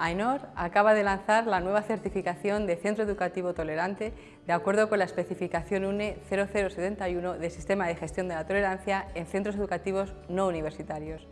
AENOR acaba de lanzar la nueva certificación de Centro Educativo Tolerante de acuerdo con la especificación UNE 0071 del Sistema de Gestión de la Tolerancia en Centros Educativos No Universitarios.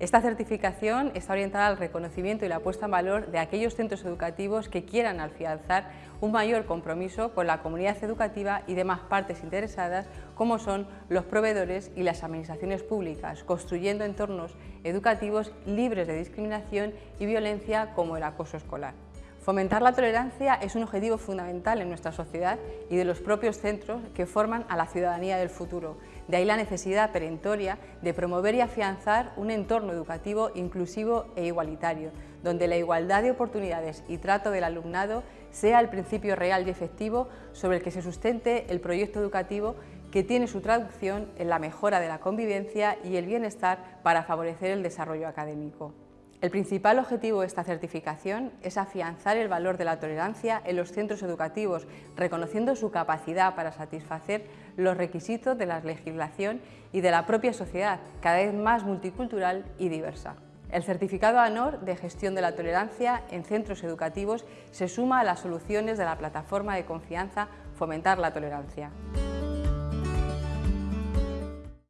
Esta certificación está orientada al reconocimiento y la puesta en valor de aquellos centros educativos que quieran afianzar un mayor compromiso con la comunidad educativa y demás partes interesadas como son los proveedores y las administraciones públicas, construyendo entornos educativos libres de discriminación y violencia como el acoso escolar. Fomentar la tolerancia es un objetivo fundamental en nuestra sociedad y de los propios centros que forman a la ciudadanía del futuro. De ahí la necesidad perentoria de promover y afianzar un entorno educativo inclusivo e igualitario, donde la igualdad de oportunidades y trato del alumnado sea el principio real y efectivo sobre el que se sustente el proyecto educativo que tiene su traducción en la mejora de la convivencia y el bienestar para favorecer el desarrollo académico. El principal objetivo de esta certificación es afianzar el valor de la tolerancia en los centros educativos, reconociendo su capacidad para satisfacer los requisitos de la legislación y de la propia sociedad, cada vez más multicultural y diversa. El certificado ANOR de gestión de la tolerancia en centros educativos se suma a las soluciones de la plataforma de confianza Fomentar la Tolerancia.